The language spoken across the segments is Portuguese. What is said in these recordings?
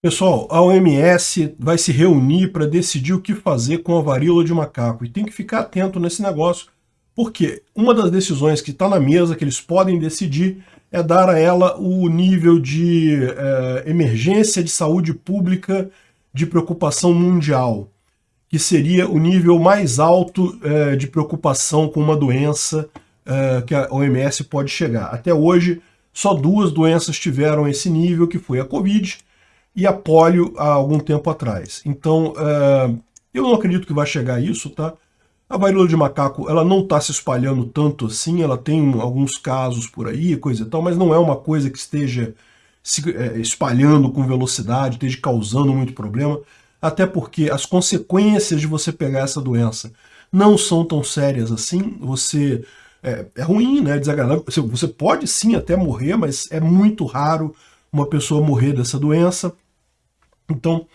Pessoal, a OMS vai se reunir para decidir o que fazer com a varíola de macaco. E tem que ficar atento nesse negócio, porque uma das decisões que está na mesa, que eles podem decidir, é dar a ela o nível de é, emergência de saúde pública de preocupação mundial, que seria o nível mais alto é, de preocupação com uma doença é, que a OMS pode chegar. Até hoje, só duas doenças tiveram esse nível, que foi a Covid e a polio há algum tempo atrás. Então, é, eu não acredito que vai chegar a isso, tá? A varíola de macaco, ela não está se espalhando tanto assim, ela tem alguns casos por aí, coisa e tal, mas não é uma coisa que esteja se é, espalhando com velocidade, esteja causando muito problema, até porque as consequências de você pegar essa doença não são tão sérias assim, você é, é ruim, né, é desagradável, você pode sim até morrer, mas é muito raro uma pessoa morrer dessa doença, então,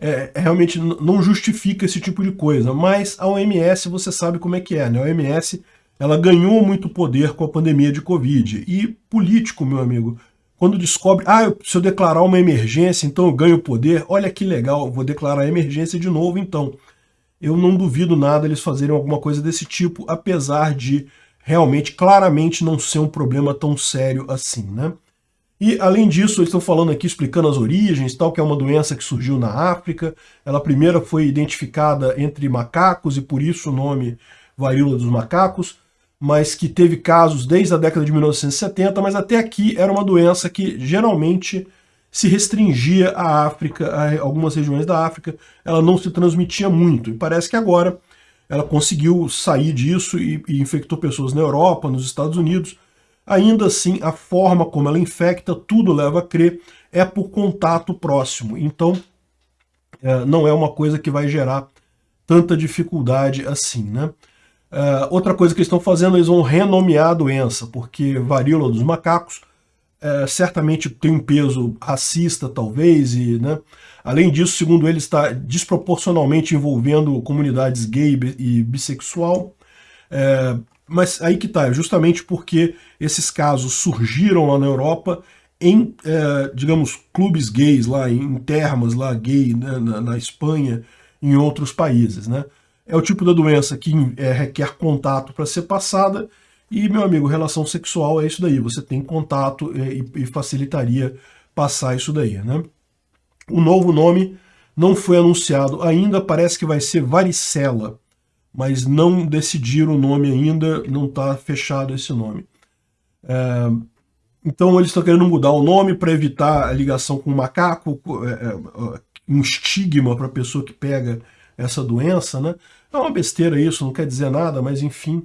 é, realmente não justifica esse tipo de coisa, mas a OMS você sabe como é que é, né? A OMS ela ganhou muito poder com a pandemia de Covid. E político, meu amigo, quando descobre, ah, se eu declarar uma emergência, então eu ganho poder, olha que legal, vou declarar emergência de novo então. Eu não duvido nada eles fazerem alguma coisa desse tipo, apesar de realmente, claramente, não ser um problema tão sério assim, né? E, além disso, eles estão falando aqui, explicando as origens, tal, que é uma doença que surgiu na África. Ela primeiro foi identificada entre macacos, e por isso o nome varíola dos macacos, mas que teve casos desde a década de 1970, mas até aqui era uma doença que geralmente se restringia à África, a algumas regiões da África, ela não se transmitia muito. E parece que agora ela conseguiu sair disso e, e infectou pessoas na Europa, nos Estados Unidos, Ainda assim, a forma como ela infecta, tudo leva a crer, é por contato próximo. Então, é, não é uma coisa que vai gerar tanta dificuldade assim, né? É, outra coisa que eles estão fazendo, eles vão renomear a doença, porque varíola dos macacos é, certamente tem um peso racista, talvez, e, né? além disso, segundo ele, está desproporcionalmente envolvendo comunidades gay e bissexual. É, mas aí que tá, justamente porque esses casos surgiram lá na Europa em, é, digamos, clubes gays lá, em termas lá gay né, na, na, Espanha, em outros países, né? É o tipo da doença que é, requer contato para ser passada e, meu amigo, relação sexual é isso daí, você tem contato é, e, e facilitaria passar isso daí, né? O novo nome não foi anunciado ainda, parece que vai ser varicela mas não decidiram o nome ainda, não está fechado esse nome. É, então eles estão querendo mudar o nome para evitar a ligação com o macaco, é, é, um estigma para a pessoa que pega essa doença, né? É uma besteira isso, não quer dizer nada, mas enfim.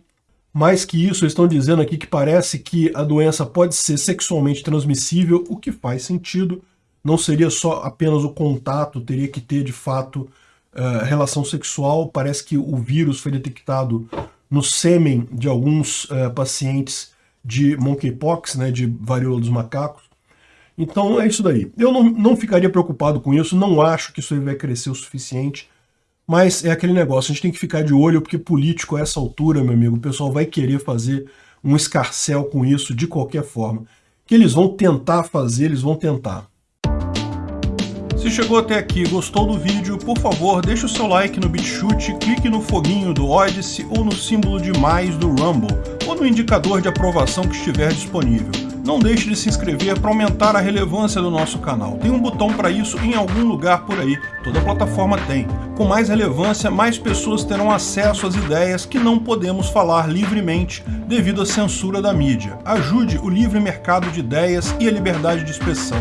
Mais que isso, eles estão dizendo aqui que parece que a doença pode ser sexualmente transmissível, o que faz sentido. Não seria só apenas o contato, teria que ter de fato uh, relação sexual. Parece que o vírus foi detectado no sêmen de alguns uh, pacientes de monkeypox, né, de varíola dos macacos. Então é isso daí. Eu não, não ficaria preocupado com isso, não acho que isso aí vai crescer o suficiente, mas é aquele negócio, a gente tem que ficar de olho, porque político a essa altura, meu amigo, o pessoal vai querer fazer um escarcel com isso de qualquer forma. Que eles vão tentar fazer, eles vão tentar. Se chegou até aqui e gostou do vídeo, por favor, deixe o seu like no BitChute, clique no foguinho do Odyssey ou no símbolo de mais do Rumble, ou no indicador de aprovação que estiver disponível. Não deixe de se inscrever para aumentar a relevância do nosso canal. Tem um botão para isso em algum lugar por aí, toda plataforma tem. Com mais relevância, mais pessoas terão acesso às ideias que não podemos falar livremente devido à censura da mídia. Ajude o livre mercado de ideias e a liberdade de expressão.